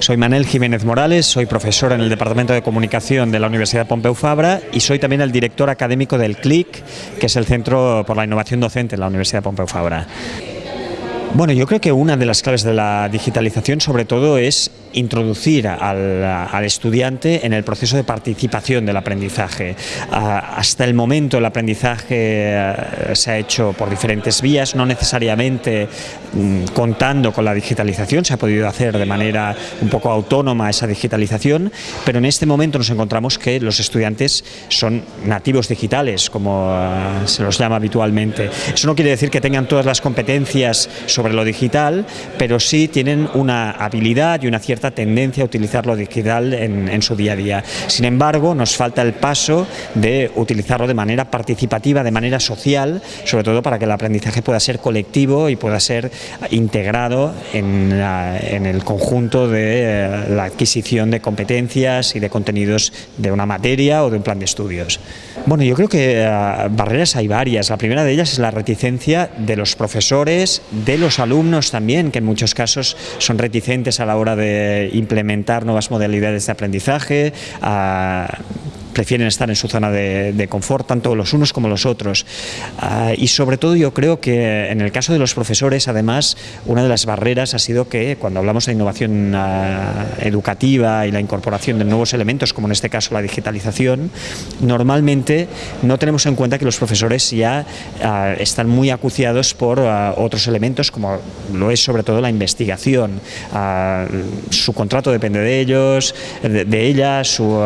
Soy Manel Jiménez Morales, soy profesor en el Departamento de Comunicación de la Universidad Pompeu Fabra y soy también el director académico del CLIC, que es el Centro por la Innovación Docente de la Universidad Pompeu Fabra. Bueno, yo creo que una de las claves de la digitalización sobre todo es introducir al, estudiante en el proceso de participación del aprendizaje. Ah, hasta el momento el aprendizaje eh, se ha hecho por diferentes vías, no necesariamente mm, contando con la digitalización, se ha podido hacer de manera un poco autónoma esa digitalización, pero en este momento nos encontramos que los estudiantes son nativos digitales, como ah, se los llama habitualmente. Eso no quiere decir que tengan todas las competencias lo digital, pero sí tienen una habilidad y una cierta tendencia a utilizar lo digital en, su día a día. Sin embargo, nos falta el paso de utilizarlo de manera participativa, de manera social, sobre todo para que el aprendizaje pueda ser colectivo y pueda ser integrado en, el conjunto de eh, la adquisición de competencias y de contenidos de una materia o de un plan de estudios. Bueno, yo creo que eh, barreras hay varias. La primera de ellas es la reticencia de los profesores, de los alumnos también, que en muchos casos son reticentes a la hora de implementar nuevas modalidades de aprendizaje, prefieren estar en su zona de, confort, tanto los unos como los otros. Ah, y sobre todo yo creo que en el caso de los profesores, además, una de las barreras ha sido que cuando hablamos de innovación ah, educativa y la incorporación de nuevos elementos, como en este caso la digitalización, normalmente no tenemos en cuenta que los profesores ya ah, están muy acuciados por otros elementos, como lo es sobre todo la investigación. su contrato depende de ellos, de, de ella, su,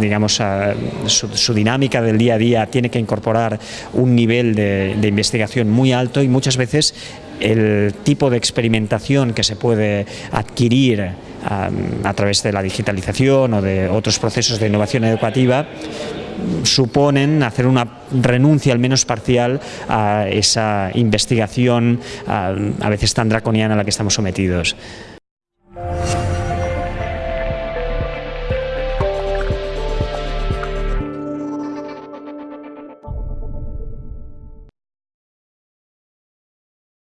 digamos, su, dinámica del día a día tiene que incorporar un nivel de, investigación muy alto y muchas veces el tipo de experimentación que se puede adquirir a través de la digitalización o de otros procesos de innovación educativa suponen hacer una renuncia al menos parcial a esa investigación a veces tan draconiana a la que estamos sometidos.